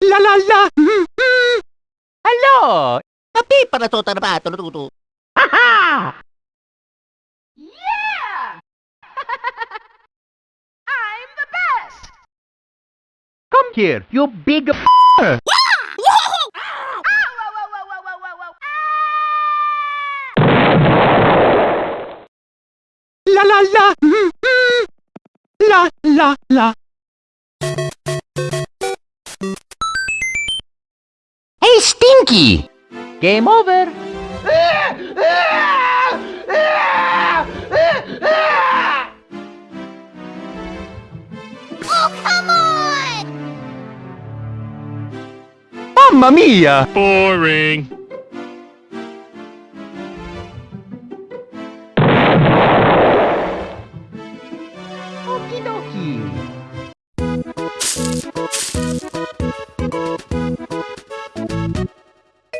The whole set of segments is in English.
La la la! Mm, mm. Hello! Tapi para to tarbato natuto. Ha ha! Yeah! I'm the best! Come here, you big f***er! La la la! Mm. La la la! Hey, Stinky! Game over! Oh, come on! Mamma mia! Boring.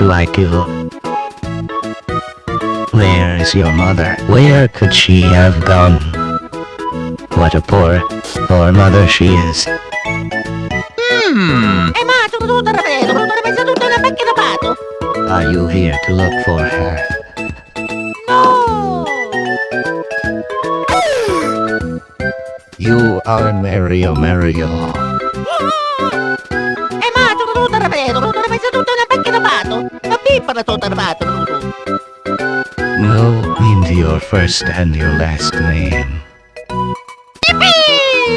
Welcome I IQ. Where is your mother? Where could she have gone? What a poor, poor mother she is. Ma, sono tutto rapido! Sono messo tutto nella macchina lavato! Are you here to look for her? No! You are Mario Mario. lavato! Ma pippa la tutto lavato! No, means your first and your last name.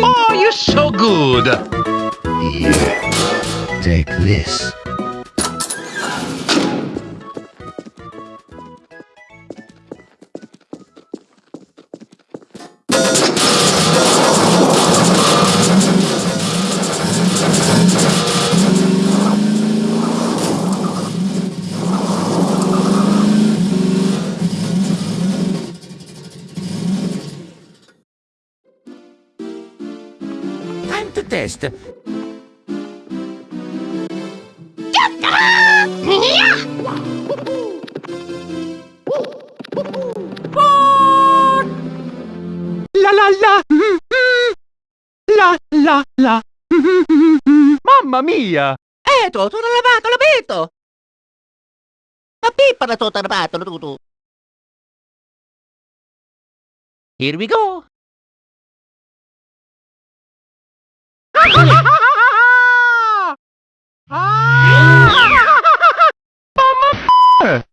Oh, you're so good. Here. Take this. Time to test. La la la! Mm, mm. La la la! Mm, mm, mm. Mamma mia! Eto, sono lavato l'abito! Ma pippa la tutto lavato tutto! Here we go! Ah!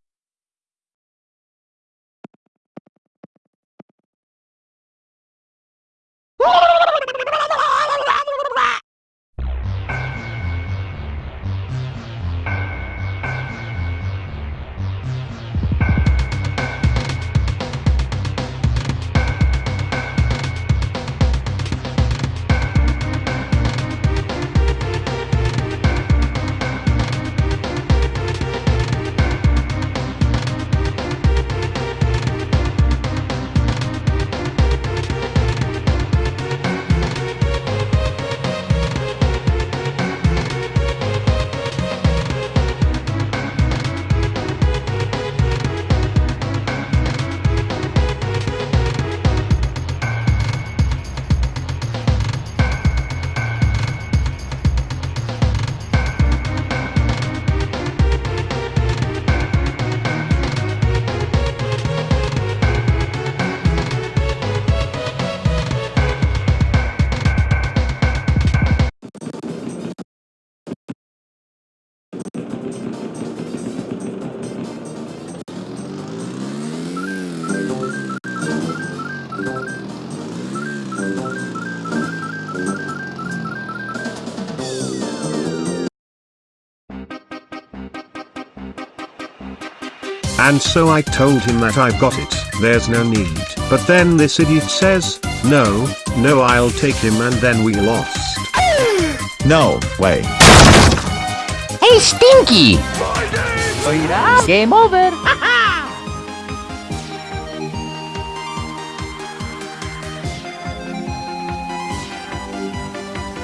And so I told him that I've got it, there's no need. But then this idiot says, no, no I'll take him and then we lost. No way. Hey, Stinky! Game over!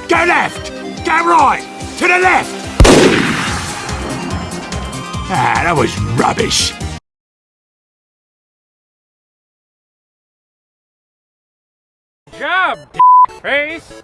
Go left! Go right! To the left! Ah, that was rubbish. job, face.